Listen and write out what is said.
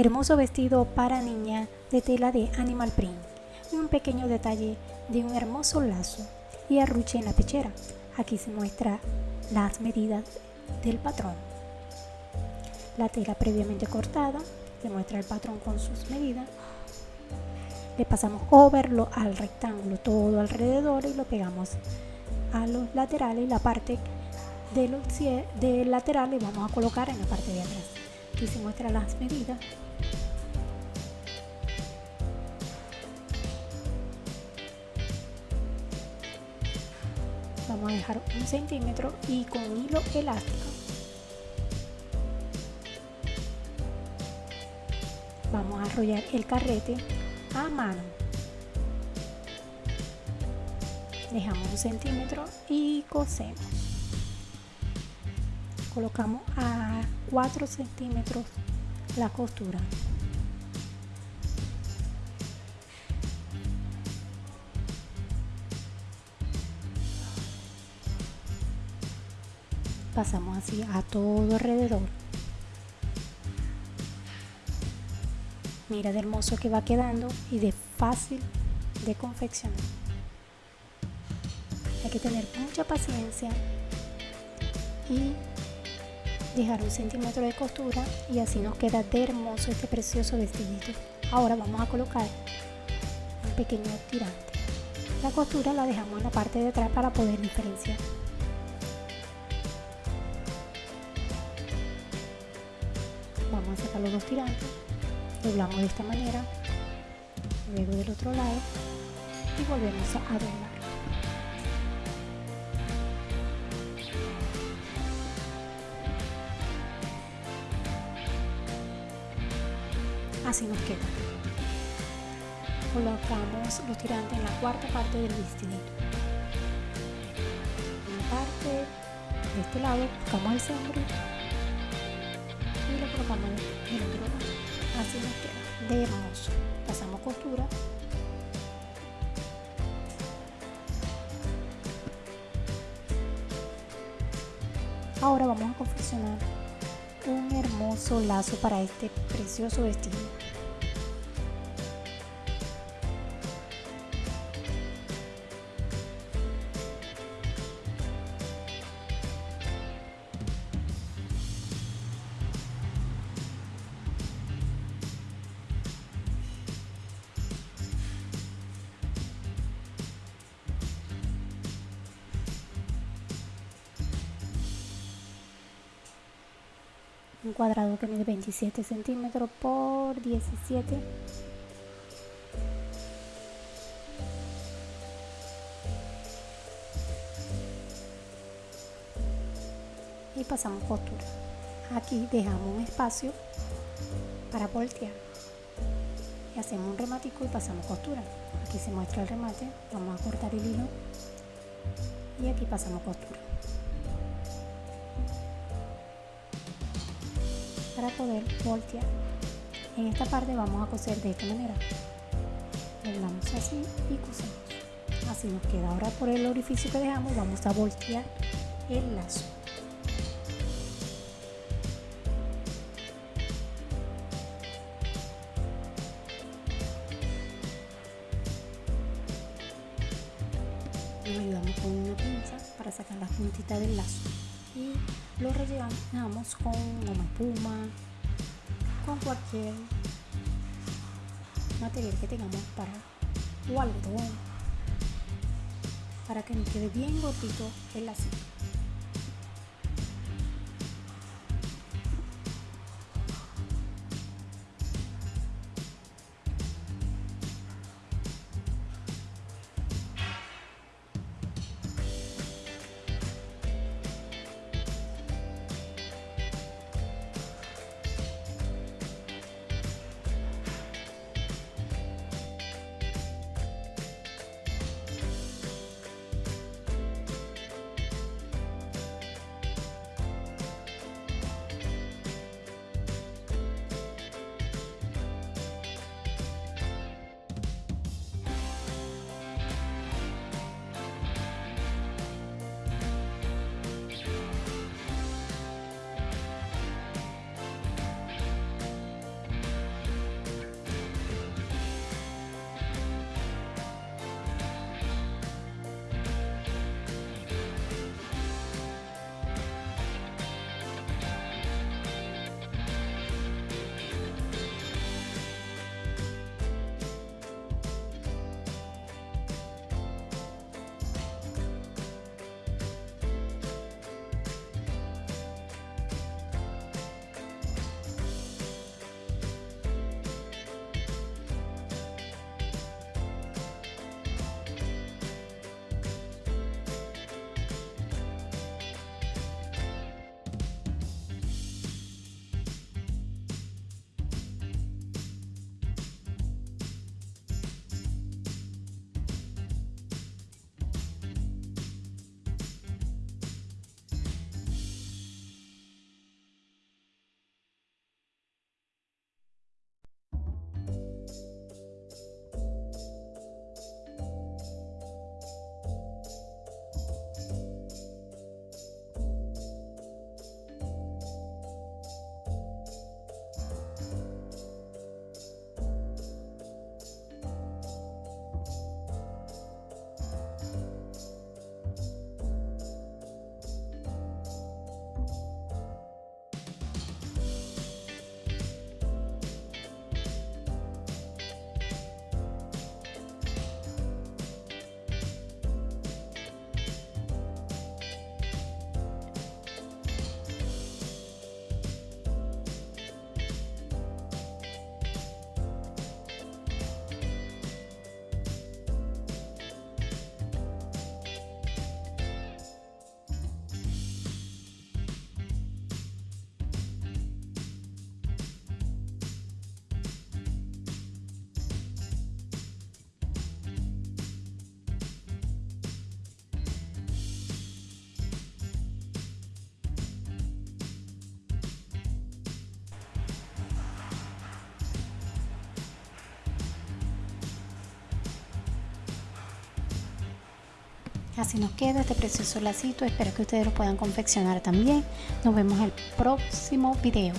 hermoso vestido para niña de tela de animal print y un pequeño detalle de un hermoso lazo y arruche en la pechera. Aquí se muestra las medidas del patrón. La tela previamente cortada, se muestra el patrón con sus medidas. Le pasamos overlo al rectángulo todo alrededor y lo pegamos a los laterales y la parte de los del lateral le vamos a colocar en la parte de atrás. Aquí se muestra las medidas. Vamos a dejar un centímetro y con hilo elástico. Vamos a arrollar el carrete a mano. Dejamos un centímetro y cosemos colocamos a 4 centímetros la costura. Pasamos así a todo alrededor. Mira de hermoso que va quedando y de fácil de confeccionar. Hay que tener mucha paciencia y dejar un centímetro de costura y así nos queda de hermoso este precioso vestidito. Ahora vamos a colocar un pequeño tirante. La costura la dejamos en la parte de atrás para poder diferenciar. Vamos a sacar los dos tirantes doblamos de esta manera luego del otro lado y volvemos a doblar así nos queda. Colocamos los tirantes en la cuarta parte del vestidito una parte de este lado buscamos el centro y lo colocamos en lado. Así nos queda. De hermoso. Pasamos costura. Ahora vamos a confeccionar un hermoso lazo para este precioso vestido un cuadrado que mide 27 centímetros por 17 y pasamos costura. Aquí dejamos un espacio para voltear. Y hacemos un rematico y pasamos costura. Aquí se muestra el remate. Vamos a cortar el hilo. Y aquí pasamos costura para poder voltear. En esta parte vamos a coser de esta manera. Doblamos así y cosemos. Así nos queda. Ahora por el orificio que dejamos vamos a voltear el lazo. Nos ayudamos con una pinza para sacar las puntitas del lazo lo rellenamos con goma espuma, con cualquier material que tengamos para o algodón para que nos quede bien gordito el lacito. Así nos queda este precioso lacito. Espero que ustedes lo puedan confeccionar también. Nos vemos en el próximo video.